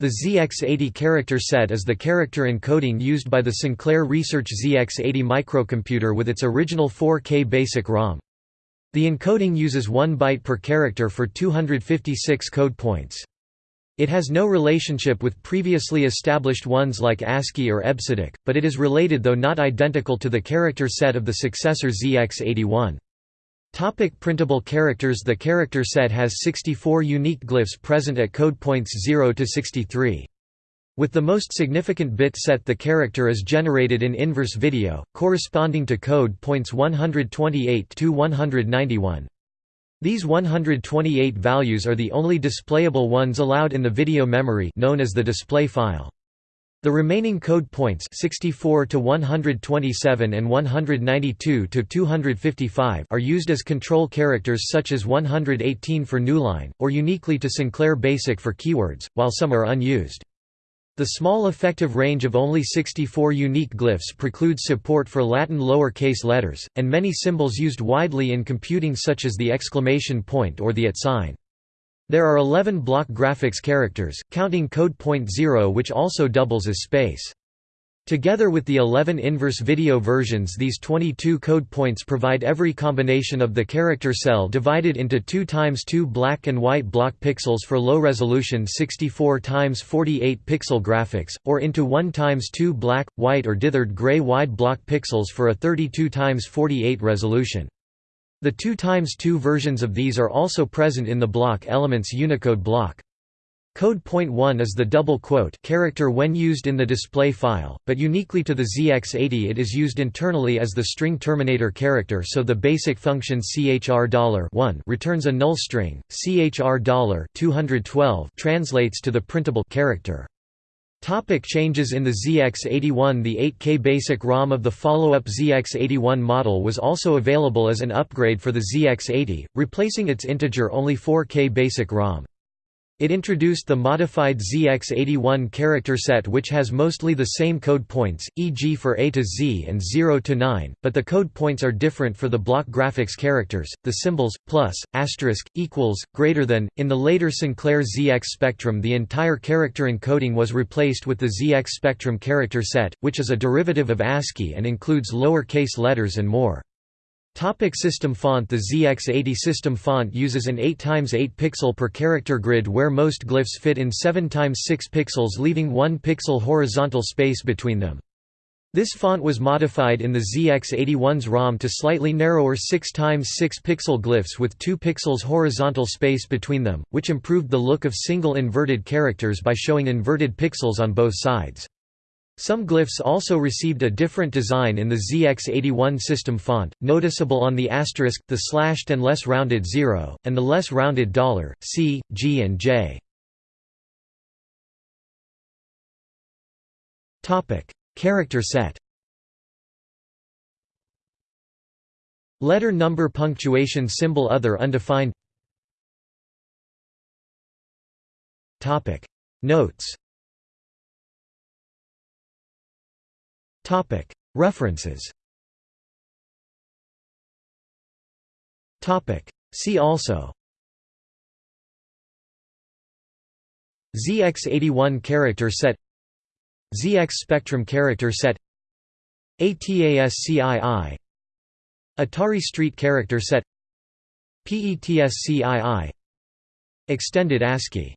The ZX80 character set is the character encoding used by the Sinclair Research ZX80 microcomputer with its original 4K BASIC ROM. The encoding uses 1 byte per character for 256 code points. It has no relationship with previously established ones like ASCII or EBCDIC, but it is related though not identical to the character set of the successor ZX81. Topic printable characters The character set has 64 unique glyphs present at code points 0 to 63. With the most significant bit set the character is generated in inverse video, corresponding to code points 128 to 191. These 128 values are the only displayable ones allowed in the video memory known as the display file. The remaining code points 64 to 127 and 192 to 255 are used as control characters such as 118 for Newline, or uniquely to Sinclair Basic for keywords, while some are unused. The small effective range of only 64 unique glyphs precludes support for Latin lower-case letters, and many symbols used widely in computing such as the exclamation point or the at sign. There are 11 block graphics characters, counting code point 0 which also doubles as space. Together with the 11 inverse video versions these 22 code points provide every combination of the character cell divided into 2 times 2 black and white block pixels for low-resolution 64 times 48 pixel graphics, or into 1 times 2 black, white or dithered gray wide block pixels for a 32 times 48 resolution. The 2 times 2 versions of these are also present in the block elements Unicode block. Code point 1 is the double quote character when used in the display file, but uniquely to the ZX80 it is used internally as the string terminator character so the basic function chr $1 returns a null string, chr $212 translates to the printable character. Topic changes in the ZX81 The 8K basic ROM of the follow-up ZX81 model was also available as an upgrade for the ZX80, replacing its integer-only 4K basic ROM. It introduced the modified ZX81 character set which has mostly the same code points, e.g. for A to Z and 0 to 9, but the code points are different for the block graphics characters, the symbols, plus, asterisk, equals, greater than. In the later Sinclair ZX Spectrum the entire character encoding was replaced with the ZX Spectrum character set, which is a derivative of ASCII and includes lower-case letters and more. Topic system font The ZX80 system font uses an 8x8 pixel per character grid where most glyphs fit in 7x6 pixels leaving 1 pixel horizontal space between them. This font was modified in the ZX81's ROM to slightly narrower 6x6 pixel glyphs with 2 pixels horizontal space between them, which improved the look of single inverted characters by showing inverted pixels on both sides. Some glyphs also received a different design in the ZX81 system font, noticeable on the asterisk, the slashed and less rounded zero, and the less rounded dollar, C, G and J. Character set Letter number punctuation symbol other undefined Notes References. See also. ZX81 character set. ZX Spectrum character set. ATASCII Atari Street character set. PETSCII Extended ASCII